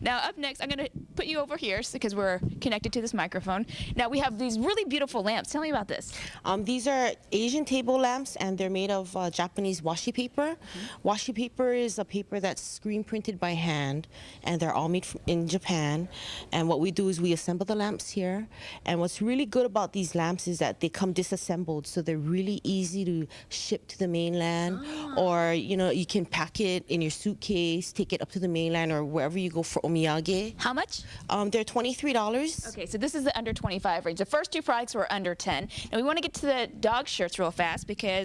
Now, up next, I'm going to put you over here because we're connected to this microphone. Now, we have these really beautiful lamps. Tell me about this. Um, these are Asian table lamps, and they're made of uh, Japanese washi paper. Washi paper is a paper that's screen printed by hand, and they're all made in Japan. And what we do is we assemble the lamps here. And what's really good about these lamps is that they come disassembled, so they're really easy to ship to the mainland, or you know you can pack it in your suitcase, take it up to the mainland, or wherever you go for omiyage. How much? Um, they're twenty-three dollars. Okay, so this is the under 25 range. The first two products were under 10. And we want to get to the dog shirts real fast because